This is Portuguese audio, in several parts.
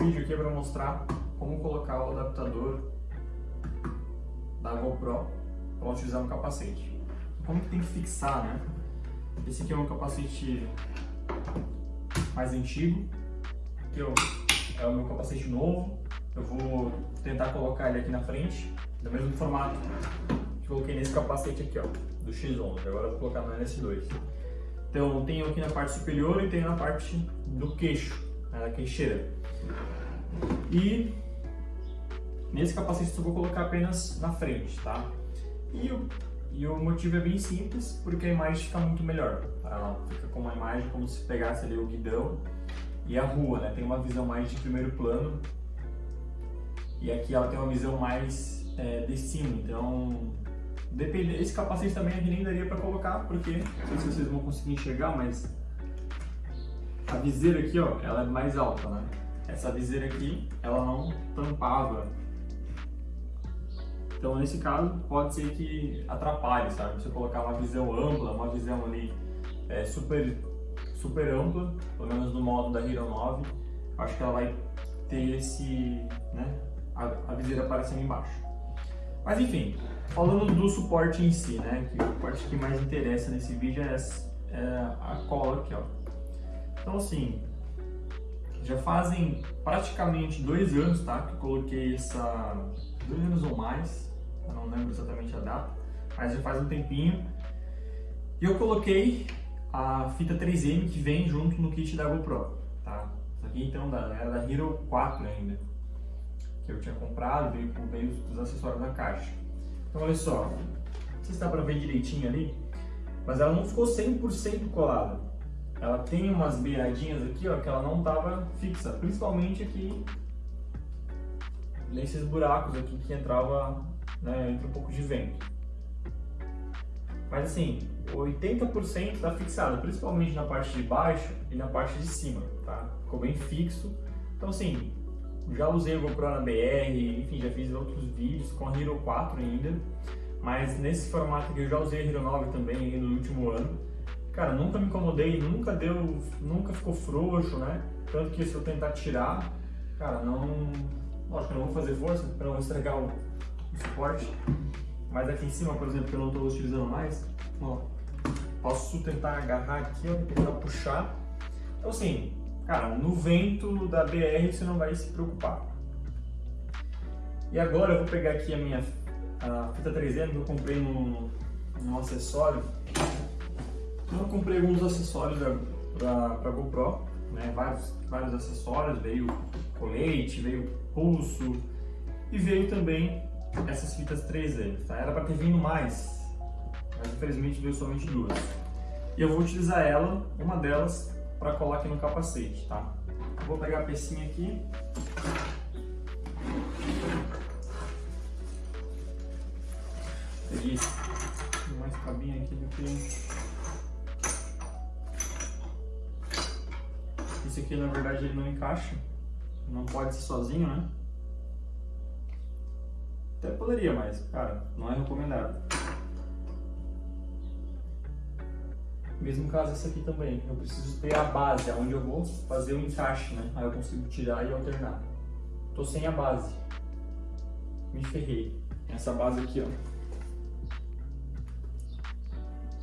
vídeo aqui é para mostrar como colocar o adaptador da GoPro para utilizar no capacete. Como que tem que fixar, né? Esse aqui é um capacete mais antigo, que é o meu capacete novo. Eu vou tentar colocar ele aqui na frente, do mesmo formato que coloquei nesse capacete aqui, ó, do X11. Agora eu vou colocar no NS2. Então, tenho aqui na parte superior e tenho na parte do queixo, né, da queixeira. E nesse capacete eu vou colocar apenas na frente, tá? E o, e o motivo é bem simples, porque a imagem fica muito melhor. Ela fica com uma imagem como se pegasse ali o guidão e a rua, né? Tem uma visão mais de primeiro plano e aqui ela tem uma visão mais é, de cima, então depende, esse capacete também aqui nem daria para colocar, porque não sei se vocês vão conseguir enxergar, mas a viseira aqui, ó, ela é mais alta, né? Essa viseira aqui, ela não tampava. Então, nesse caso, pode ser que atrapalhe, sabe? Você colocar uma visão ampla, uma visão ali é, super, super ampla, pelo menos no modo da Hero 9, acho que ela vai ter esse, né, a, a viseira aparecendo embaixo. Mas enfim, falando do suporte em si, né, que a parte que mais interessa nesse vídeo é, é a cola aqui, ó. Então assim, já fazem praticamente dois anos, tá, que eu coloquei essa, dois anos ou mais, eu não lembro exatamente a data, mas já faz um tempinho. E eu coloquei a fita 3M que vem junto no kit da GoPro, tá? Isso aqui então era da Hero 4 ainda, que eu tinha comprado, veio com meio dos acessórios da caixa. Então olha só, não sei se dá pra ver direitinho ali, mas ela não ficou 100% colada ela tem umas beiradinhas aqui, ó, que ela não estava fixa, principalmente aqui nesses buracos aqui que entrava, né, entra um pouco de vento. Mas assim, 80% está fixado, principalmente na parte de baixo e na parte de cima, tá? Ficou bem fixo. Então assim, já usei o GoPro na BR, enfim, já fiz outros vídeos com a Hero 4 ainda, mas nesse formato aqui eu já usei a Hero 9 também no último ano cara, nunca me incomodei, nunca deu, nunca ficou frouxo, né? Tanto que se eu tentar tirar, cara, não, lógico, eu não vou fazer força para não estragar o, o, suporte, mas aqui em cima, por exemplo, que eu não estou utilizando mais, ó, posso tentar agarrar aqui, ó, tentar puxar. Então assim, cara, no vento da BR você não vai se preocupar. E agora eu vou pegar aqui a minha a fita 3M que eu comprei no, no acessório então eu comprei alguns acessórios para GoPro, né? vários, vários acessórios, veio colete, veio pulso e veio também essas fitas 3M, tá? Era para ter vindo mais, mas infelizmente veio somente duas. E eu vou utilizar ela, uma delas, para colar aqui no capacete, tá? Vou pegar a pecinha aqui. Peguei mais cabinha aqui do que Esse aqui, na verdade, ele não encaixa. Não pode ser sozinho, né? Até poderia, mas, cara, não é recomendado. Mesmo caso esse aqui também. Eu preciso ter a base, onde eu vou fazer o encaixe, né? Aí eu consigo tirar e alternar. Tô sem a base. Me ferrei. Essa base aqui, ó.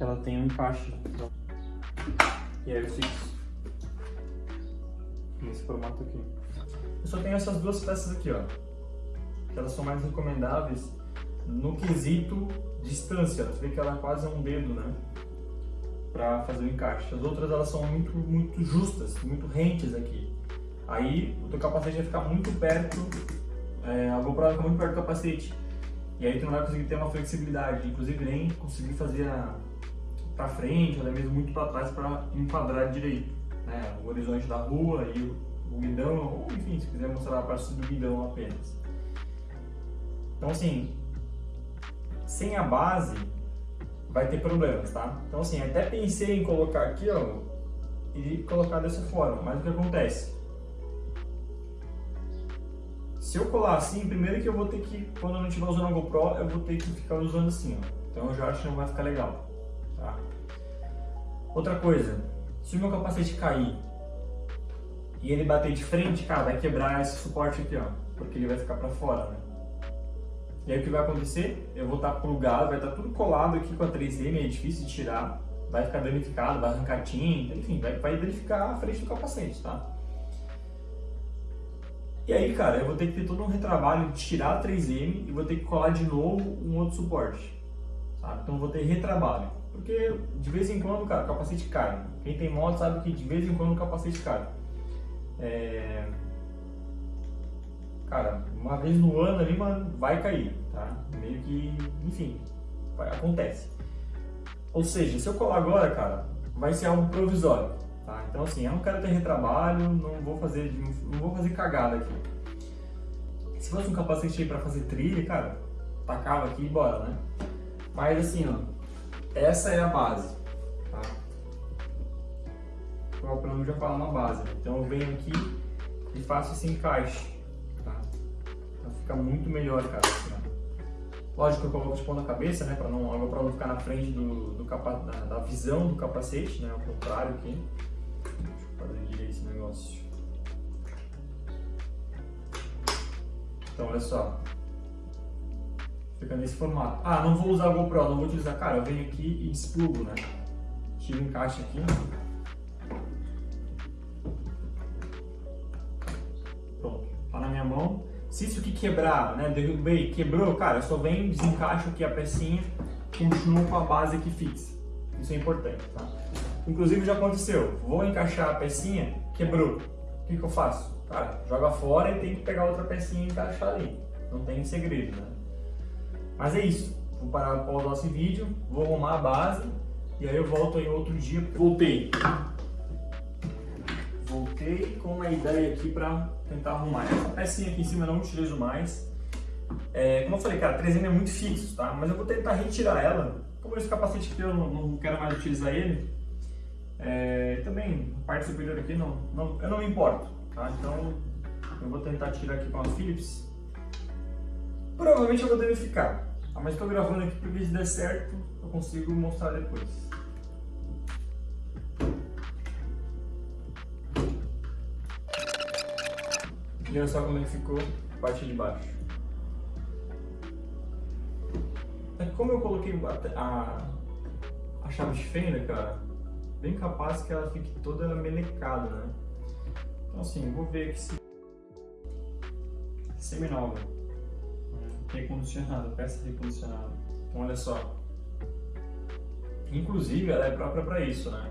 Ela tem um encaixe. E aí eu fiz nesse formato aqui. Eu só tenho essas duas peças aqui, ó, que elas são mais recomendáveis no quesito distância. Você vê que ela é quase um dedo, né, para fazer o encaixe. As outras elas são muito, muito justas, muito rentes aqui. Aí o teu capacete vai ficar muito perto, é, a GoPro vai ficar muito perto do capacete. E aí tu não vai conseguir ter uma flexibilidade, inclusive nem conseguir fazer a para frente, ou até mesmo muito para trás para enquadrar direito né, o horizonte da rua e o, o guidão, ou enfim, se quiser mostrar a parte do guidão apenas. Então assim, sem a base vai ter problemas, tá? Então assim, até pensei em colocar aqui, ó, e colocar dessa forma, mas o que acontece? Se eu colar assim, primeiro que eu vou ter que, quando eu não estiver usando a GoPro, eu vou ter que ficar usando assim, ó. Então eu já acho que não vai ficar legal, tá? Outra coisa, se o meu capacete cair e ele bater de frente, cara, vai quebrar esse suporte aqui, ó, porque ele vai ficar para fora, né? E aí o que vai acontecer? Eu vou estar plugado, vai estar tudo colado aqui com a 3M, é difícil de tirar, vai ficar danificado, vai arrancar tinta, enfim, vai, vai danificar a frente do capacete, tá? E aí, cara, eu vou ter que ter todo um retrabalho de tirar a 3M e vou ter que colar de novo um outro suporte, sabe? Então eu vou ter retrabalho, porque de vez em quando, cara, o capacete cai. Quem tem moto sabe que de vez em quando o capacete cai. É... Cara, uma vez no ano ali, mano, vai cair, tá? Meio que, enfim, vai, acontece. Ou seja, se eu colar agora, cara, vai ser algo provisório, tá? Então assim, eu não quero ter retrabalho, não vou fazer, não vou fazer cagada aqui. Se fosse um capacete aí pra fazer trilha, cara, tacava aqui e bora, né? Mas assim, ó, essa é a base, tá? O plano já fala uma base, então eu venho aqui e faço esse encaixe fica muito melhor, cara. Assim, Lógico que eu coloco de pão na cabeça, né, para não, não ficar na frente do, do capa, da, da, visão do capacete, né, ao contrário aqui. Deixa eu fazer direito esse negócio. Então, olha só. Fica nesse formato. Ah, não vou usar a GoPro, não vou utilizar. Cara, eu venho aqui e desplugo, né? Tiro o encaixe aqui. Pronto. Tá na minha mão. Se isso aqui quebrar, né, derrubei, quebrou, cara, eu só venho, desencaixo aqui a pecinha, continuo com a base aqui fixa. Isso é importante, tá? Inclusive já aconteceu, vou encaixar a pecinha, quebrou. O que, que eu faço? Cara, joga fora e tem que pegar outra pecinha e encaixar ali. Não tem segredo, né? Mas é isso. Vou parar para o nosso vídeo, vou arrumar a base e aí eu volto aí outro dia. Voltei voltei com uma ideia aqui para tentar arrumar. Essa pecinha aqui em cima eu não utilizo mais. É, como eu falei, cara, 3M é muito fixo, tá? Mas eu vou tentar retirar ela. Como esse capacete aqui eu não, não quero mais utilizar ele, é, também a parte superior aqui não, não, eu não me importo, tá? Então eu vou tentar tirar aqui com a Philips. Provavelmente eu vou danificar, tá? mas estou gravando aqui porque se der certo eu consigo mostrar depois. Olha só como ele ficou parte de baixo. É como eu coloquei a, a chave de fenda, cara, bem capaz que ela fique toda melecada, né? Então assim, vou ver aqui se... Seminova. Recondicionada, peça recondicionada. Então olha só. Inclusive ela é própria para isso, né?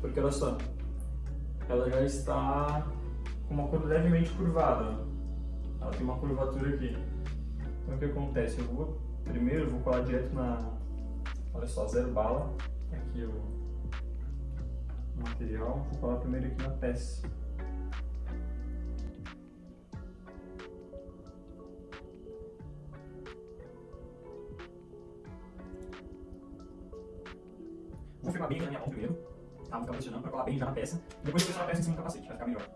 Porque olha só, ela já está com uma cor levemente curvada. Ela tem uma curvatura aqui. Então o que acontece? Eu vou primeiro vou colar direto na. Olha só, zero bala. Aqui o material. Vou colar primeiro aqui na peça. Colar bem já na peça. Depois eu pressionar a peça em cima do capacete, vai ficar melhor.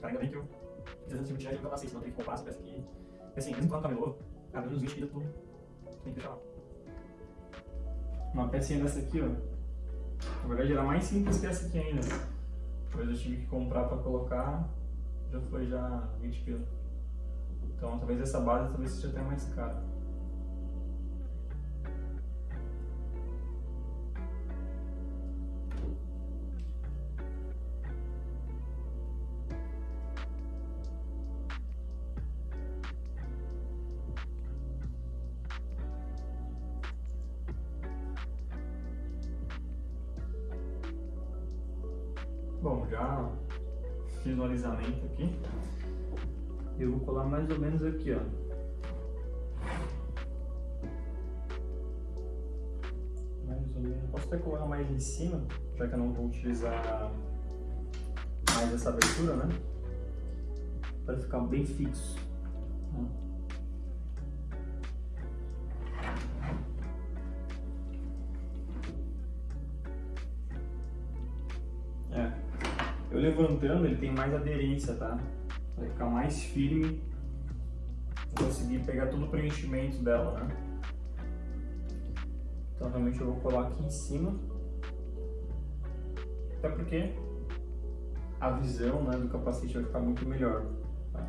Cara, ainda bem que eu fiz essa cirurgia e nunca passei, senão eu tenho que comprar essa peça. Porque assim, mesmo quando camelô, cara, menos 20 quilos, tu tem que deixar lá. Uma pecinha dessa aqui, ó. Na verdade era mais simples que essa aqui ainda. Depois eu tive que comprar pra colocar, já foi já 20 quilos. Então talvez essa base talvez seja até mais cara. Bom, já fiz o alisamento aqui. Eu vou colar mais ou menos aqui, ó. Mais ou menos. Posso até colar mais em cima, já que eu não vou utilizar mais essa abertura, né? Para ficar bem fixo. Eu levantando, ele tem mais aderência, tá? Vai ficar mais firme conseguir pegar todo o preenchimento dela, né? Então realmente eu vou colar aqui em cima. Até porque a visão né, do capacete vai ficar muito melhor. Tá?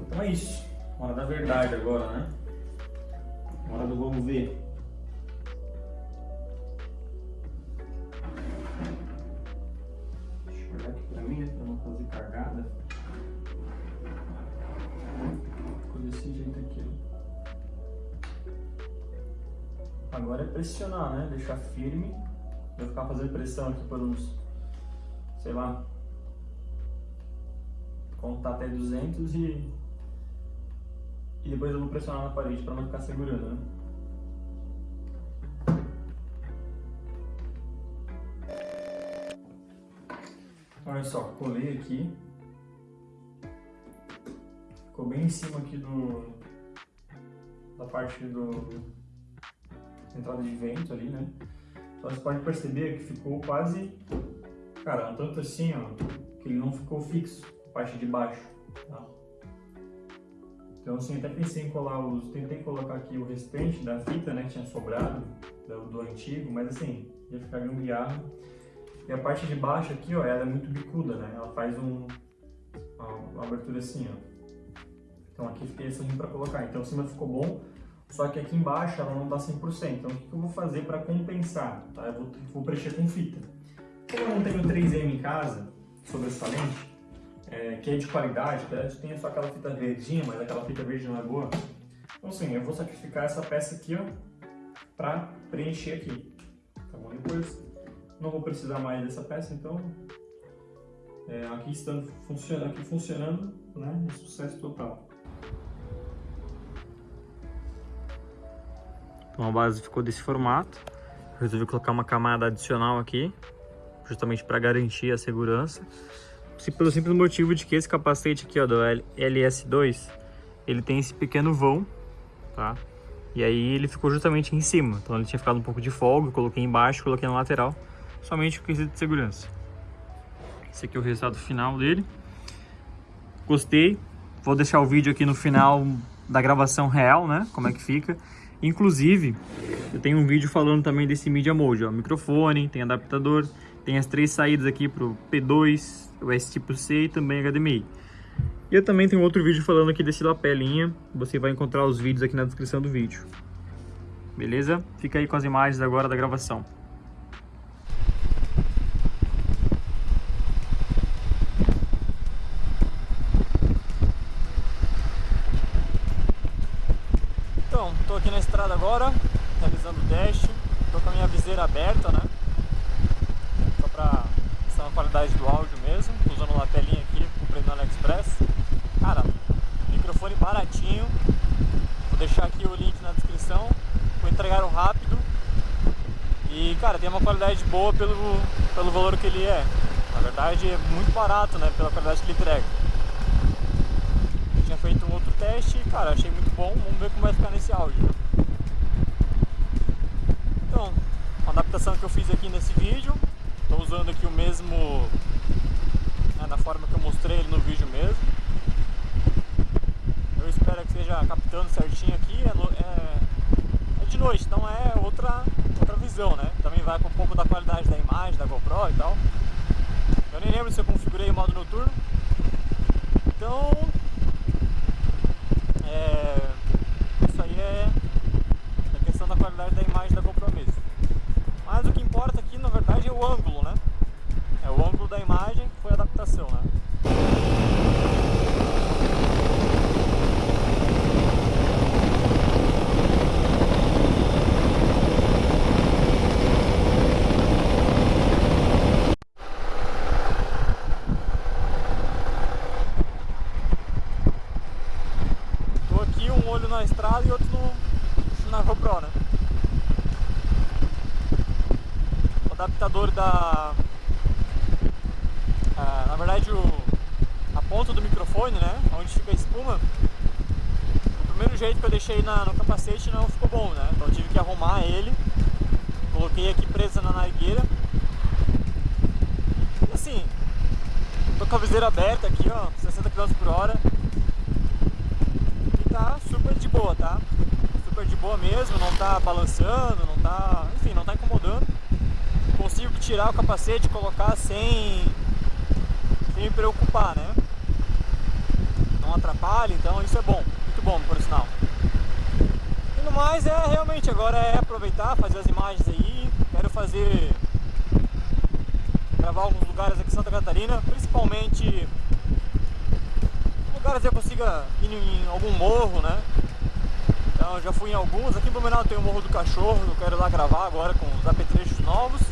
Então é isso. Hora da verdade agora, né? Hora do vamos ver. Pressionar, né? Deixar firme. Vou ficar fazendo pressão aqui por uns, sei lá, contar até 200 e e depois eu vou pressionar na parede para não ficar segurando, né? Olha só, colei aqui. Ficou bem em cima aqui do da parte do entrada de vento ali, né? Então você pode perceber que ficou quase, cara, tanto assim, ó, que ele não ficou fixo, a parte de baixo, tá? Então assim, até pensei em colar os... Tentei colocar aqui o restante da fita, né, que tinha sobrado, do, do antigo, mas assim, ia ficar gambiarra. E a parte de baixo aqui, ó, ela é muito bicuda, né? Ela faz um, uma, uma abertura assim, ó. Então aqui fiquei assim para colocar. Então em cima ficou bom, só que aqui embaixo ela não dá 100%. Então o que eu vou fazer para compensar? Tá? Eu vou, vou preencher com fita. Como eu não tenho 3M em casa, sobressalente, é, que é de qualidade, tá? tem só aquela fita verdinha, mas aquela fita verde não é boa. Então assim, eu vou sacrificar essa peça aqui, ó, para preencher aqui, tá bom? Depois não vou precisar mais dessa peça, então é, aqui estando funcionando, aqui funcionando, né, é sucesso total. Então a base ficou desse formato. Resolvi colocar uma camada adicional aqui, justamente para garantir a segurança pelo simples motivo de que esse capacete aqui, ó, do LS2, ele tem esse pequeno vão, tá? E aí ele ficou justamente em cima, então ele tinha ficado um pouco de folga, coloquei embaixo, coloquei na lateral, somente o quesito de segurança. Esse aqui é o resultado final dele. Gostei, vou deixar o vídeo aqui no final da gravação real, né, como é que fica. Inclusive, eu tenho um vídeo falando também desse Media Mode, ó, microfone, tem adaptador, tem as três saídas aqui pro P2, US tipo C e também HDMI. E eu também tenho outro vídeo falando aqui desse lapelinha, você vai encontrar os vídeos aqui na descrição do vídeo. Beleza? Fica aí com as imagens agora da gravação. Então, estou aqui na estrada agora, realizando o teste. Estou com a minha viseira aberta, né? Só para essa qualidade do áudio mesmo, usando uma telinha aqui, comprei no AliExpress. Cara, microfone baratinho, vou deixar aqui o link na descrição, vou entregar rápido e cara, tem uma qualidade boa pelo, pelo valor que ele é. Na verdade é muito barato, né, pela qualidade que ele entrega. Eu tinha feito um outro teste e cara, achei muito bom, vamos ver como vai ficar nesse áudio. da... Ah, na verdade, o, a ponta do microfone, né? Onde fica a espuma. O primeiro jeito que eu deixei na, no capacete não ficou bom, né? Então tive que arrumar ele. Coloquei aqui presa na nargueira. E assim, tô com a viseira aberta aqui, ó, 60 km por hora. E tá super de boa, tá? Super de boa mesmo, não tá balançando, não tá... Enfim, não tá incomodando. Consigo tirar o capacete e colocar sem, sem me preocupar, né? Não atrapalha, então isso é bom, muito bom por sinal. E no mais é realmente agora é aproveitar, fazer as imagens aí, quero fazer gravar alguns lugares aqui em Santa Catarina, principalmente lugares que eu consiga ir em algum morro, né? Então já fui em alguns, aqui em Blumenau tem o Morro do Cachorro, eu quero lá gravar agora com os apetrechos novos.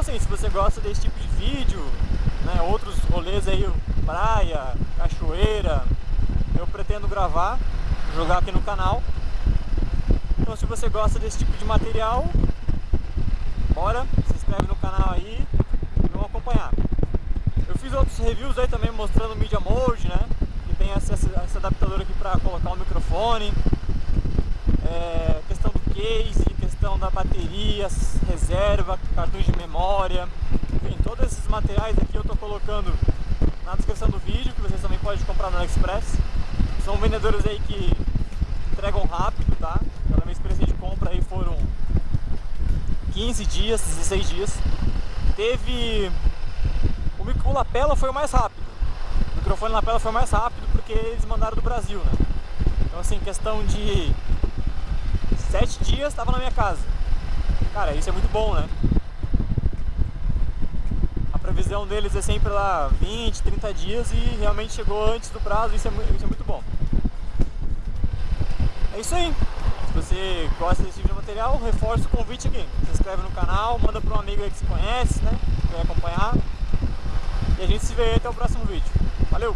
Então assim, se você gosta desse tipo de vídeo, né, outros rolês aí, praia, cachoeira, eu pretendo gravar, jogar aqui no canal. Então se você gosta desse tipo de material, bora, se inscreve no canal aí e vamos acompanhar. Eu fiz outros reviews aí também mostrando o Media Mode, né? Que tem esse, esse adaptador aqui para colocar o microfone. É, questão do case, questão da bateria, reserva, cartões de memória. Enfim, todos esses materiais aqui eu estou colocando na descrição do vídeo, que vocês também podem comprar no AliExpress. São vendedores aí que entregam rápido, tá? Pela minha experiência de compra aí foram 15 dias, 16 dias. Teve o lapela foi o mais rápido. O microfone lapela foi o mais rápido porque eles mandaram do Brasil, né? Então assim, questão de sete dias estava na minha casa. Cara, isso é muito bom, né? Previsão deles é sempre lá 20, 30 dias e realmente chegou antes do prazo, isso é, isso é muito bom. É isso aí. Se você gosta desse tipo de material, reforça o convite aqui. Se inscreve no canal, manda para um amigo aí que se conhece, né? Que vai acompanhar. E a gente se vê até o próximo vídeo. Valeu!